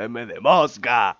M de mosca.